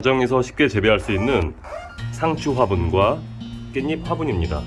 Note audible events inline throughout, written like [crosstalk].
가정에서 쉽게 재배할 수 있는 상추 화분과 깻잎 화분입니다.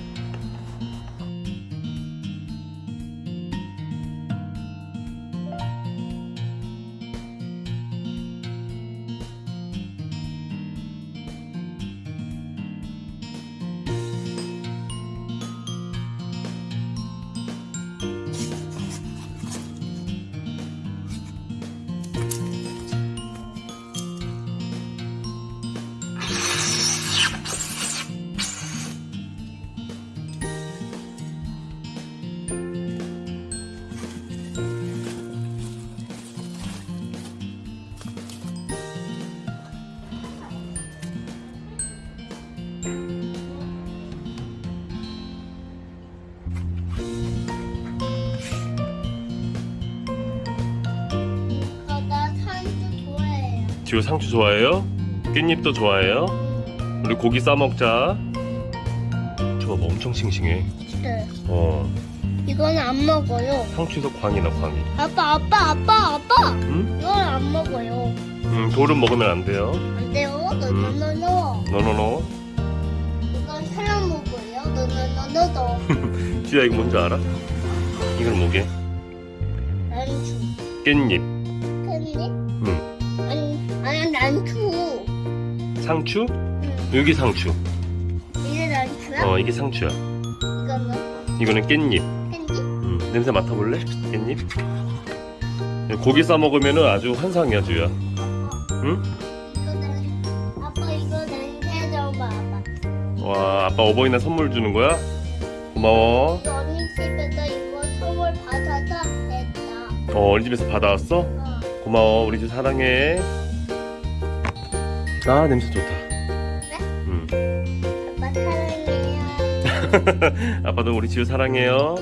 지우 상추 좋아해요? 깻잎도 좋아해요? 우리 고기 싸 먹자. 저거 뭐 엄청 싱싱해. 네. 어, 이거는 안 먹어요. 상추에서 광이 나 광이. 아빠, 아빠, 아빠, 아빠. 응? 이건 안 먹어요. 음, 돌은 먹으면 안 돼요. 안 돼요. 음. 너너너너. 너너너. [laughs] 너너너너너. 지우야 이거 뭔지 알아? 이건 뭐게? 난주. 깻잎. 캔디? 응. 아니, 아니, 난주. 상추? 응. 여기 상추. 이게 난주야? 어, 이게 상추야. 이거는 이거는 깻잎. 캔디? 음, 냄새 맡아볼래? 깻잎? 고기 싸 먹으면 아주 환상이야, 주야. 응? 와, 아빠 어버이날 선물 주는 거야? 고마워. 이거 언니 집에서 이거 선물 받아서 했다. 어, 어린 집에서 받아왔어? 어. 고마워. 우리 집 사랑해. 아, 냄새 좋다. 음. 아빠 사랑해요. [laughs] 아빠도 우리 지우 사랑해요.